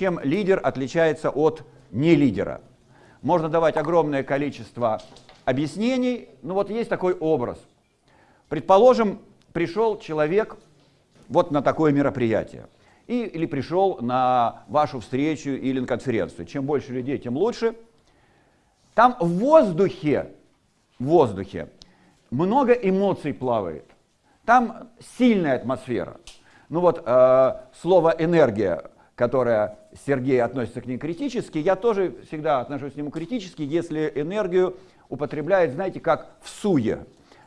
чем лидер отличается от нелидера. Можно давать огромное количество объяснений, но вот есть такой образ. Предположим, пришел человек вот на такое мероприятие, и, или пришел на вашу встречу или на конференцию. Чем больше людей, тем лучше. Там в воздухе, в воздухе много эмоций плавает. Там сильная атмосфера. Ну вот э, слово «энергия», которое Сергей относится к ней критически, я тоже всегда отношусь к нему критически, если энергию употребляет, знаете, как в суе,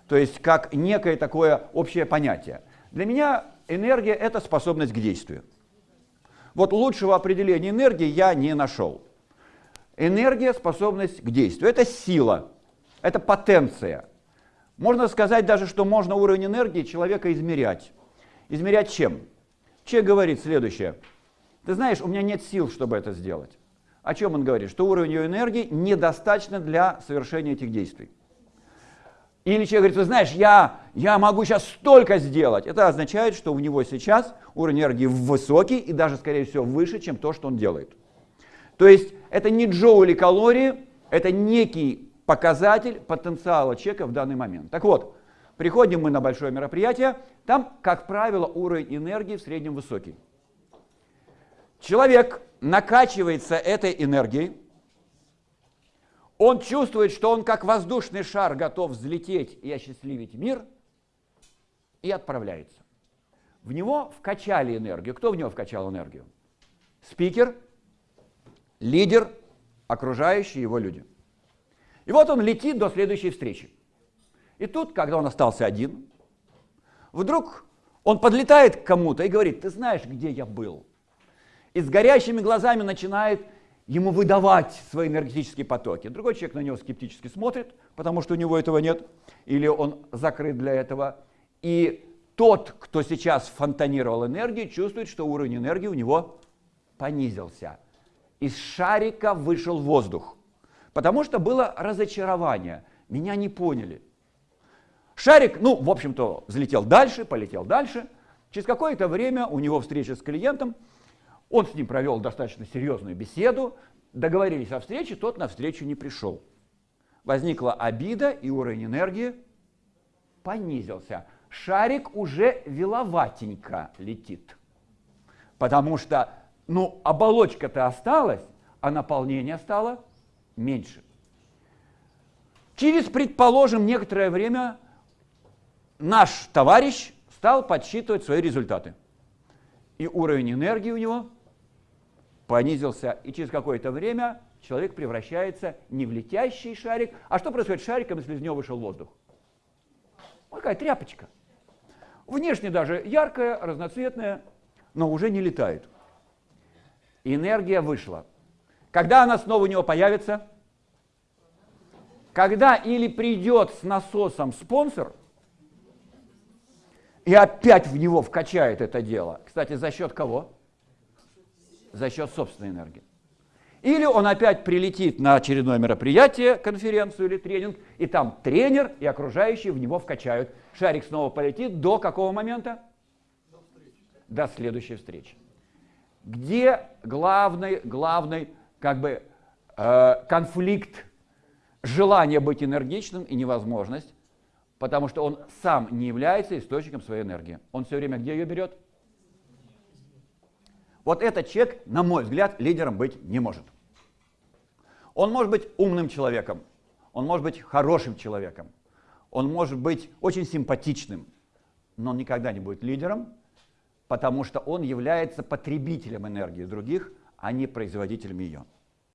то есть как некое такое общее понятие. Для меня энергия – это способность к действию. Вот лучшего определения энергии я не нашел. Энергия – способность к действию. Это сила, это потенция. Можно сказать даже, что можно уровень энергии человека измерять. Измерять чем? Человек говорит следующее. Ты знаешь, у меня нет сил, чтобы это сделать. О чем он говорит? Что уровень ее энергии недостаточно для совершения этих действий. Или человек говорит, ты знаешь, я, я могу сейчас столько сделать. Это означает, что у него сейчас уровень энергии высокий и даже, скорее всего, выше, чем то, что он делает. То есть это не джоули калории, это некий показатель потенциала человека в данный момент. Так вот, приходим мы на большое мероприятие, там, как правило, уровень энергии в среднем высокий. Человек накачивается этой энергией, он чувствует, что он как воздушный шар готов взлететь и осчастливить мир, и отправляется. В него вкачали энергию. Кто в него вкачал энергию? Спикер, лидер, окружающие его люди. И вот он летит до следующей встречи. И тут, когда он остался один, вдруг он подлетает к кому-то и говорит, ты знаешь, где я был? И с горящими глазами начинает ему выдавать свои энергетические потоки. Другой человек на него скептически смотрит, потому что у него этого нет, или он закрыт для этого. И тот, кто сейчас фонтанировал энергию, чувствует, что уровень энергии у него понизился. Из шарика вышел воздух, потому что было разочарование. Меня не поняли. Шарик, ну, в общем-то, взлетел дальше, полетел дальше. Через какое-то время у него встреча с клиентом – он с ним провел достаточно серьезную беседу, договорились о встрече, тот на встречу не пришел. Возникла обида, и уровень энергии понизился. Шарик уже веловатенько летит, потому что ну, оболочка-то осталась, а наполнение стало меньше. Через, предположим, некоторое время наш товарищ стал подсчитывать свои результаты. И уровень энергии у него понизился, и через какое-то время человек превращается не в летящий шарик. А что происходит с шариком, если из него вышел воздух? Вот такая тряпочка. Внешне даже яркая, разноцветная, но уже не летает. Энергия вышла. Когда она снова у него появится? Когда или придет с насосом спонсор и опять в него вкачает это дело. Кстати, за счет кого? За счет собственной энергии. Или он опять прилетит на очередное мероприятие, конференцию или тренинг, и там тренер и окружающие в него вкачают. Шарик снова полетит до какого момента? До, до следующей встречи. Где главный, главный как бы, э, конфликт желания быть энергичным и невозможность? Потому что он сам не является источником своей энергии. Он все время где ее берет? Вот этот человек, на мой взгляд, лидером быть не может. Он может быть умным человеком, он может быть хорошим человеком, он может быть очень симпатичным, но он никогда не будет лидером, потому что он является потребителем энергии других, а не производителем ее.